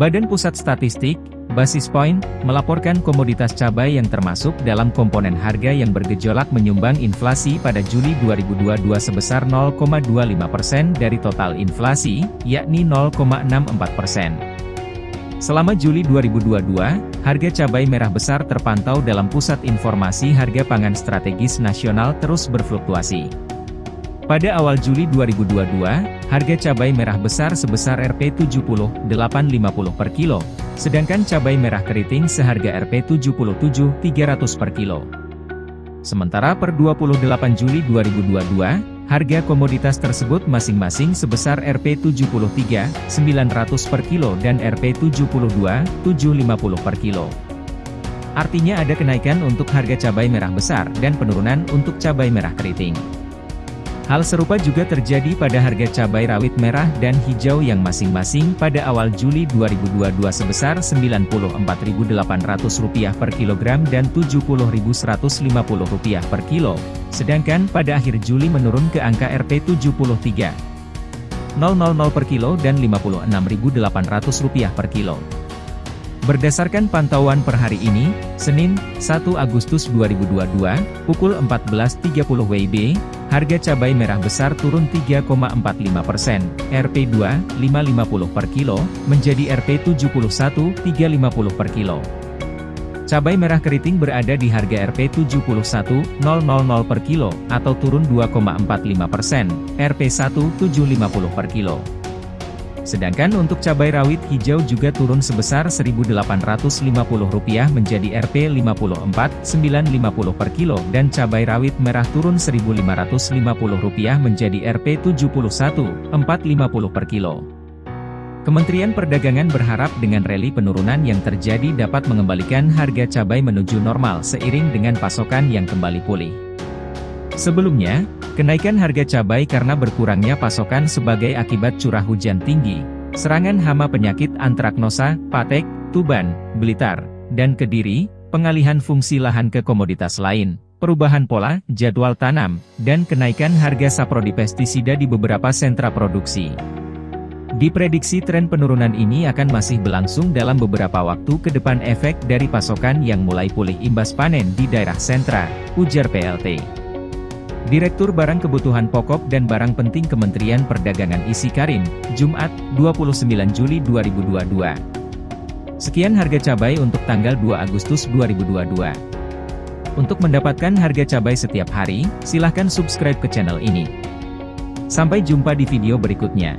Badan Pusat Statistik, Basis Point, melaporkan komoditas cabai yang termasuk dalam komponen harga yang bergejolak menyumbang inflasi pada Juli 2022 sebesar 0,25% dari total inflasi, yakni 0,64%. Selama Juli 2022, harga cabai merah besar terpantau dalam Pusat Informasi Harga Pangan Strategis Nasional terus berfluktuasi. Pada awal Juli 2022, harga cabai merah besar sebesar Rp70,850 per kilo, sedangkan cabai merah keriting seharga Rp77,300 per kilo. Sementara per 28 Juli 2022, harga komoditas tersebut masing-masing sebesar Rp73,900 per kilo dan Rp72,750 per kilo. Artinya ada kenaikan untuk harga cabai merah besar dan penurunan untuk cabai merah keriting. Hal serupa juga terjadi pada harga cabai rawit merah dan hijau yang masing-masing pada awal Juli 2022 sebesar Rp94.800 per kilogram dan Rp70.150 per kilo, sedangkan pada akhir Juli menurun ke angka Rp73.000 per kilo dan Rp56.800 per kilo. Berdasarkan pantauan per hari ini, Senin, 1 Agustus 2022, pukul 14.30 WIB, harga cabai merah besar turun 3,45 persen, Rp2, 550 per kilo, menjadi Rp71, 350 per kilo. Cabai merah keriting berada di harga Rp71.000 per kilo, atau turun 2,45 persen, Rp1, 750 per kilo. Sedangkan untuk cabai rawit hijau juga turun sebesar Rp1.850 menjadi Rp54.950 per kilo dan cabai rawit merah turun Rp1.550 menjadi Rp71.450 per kilo. Kementerian Perdagangan berharap dengan rally penurunan yang terjadi dapat mengembalikan harga cabai menuju normal seiring dengan pasokan yang kembali pulih. Sebelumnya, Kenaikan harga cabai karena berkurangnya pasokan sebagai akibat curah hujan tinggi, serangan hama penyakit antraknosa, patek, tuban, blitar, dan kediri, pengalihan fungsi lahan ke komoditas lain, perubahan pola, jadwal tanam, dan kenaikan harga saprodi pestisida di beberapa sentra produksi. Diprediksi tren penurunan ini akan masih berlangsung dalam beberapa waktu ke depan efek dari pasokan yang mulai pulih imbas panen di daerah sentra, ujar PLT. Direktur Barang Kebutuhan Pokok dan Barang Penting Kementerian Perdagangan Isi Karim, Jumat, 29 Juli 2022. Sekian harga cabai untuk tanggal 2 Agustus 2022. Untuk mendapatkan harga cabai setiap hari, silahkan subscribe ke channel ini. Sampai jumpa di video berikutnya.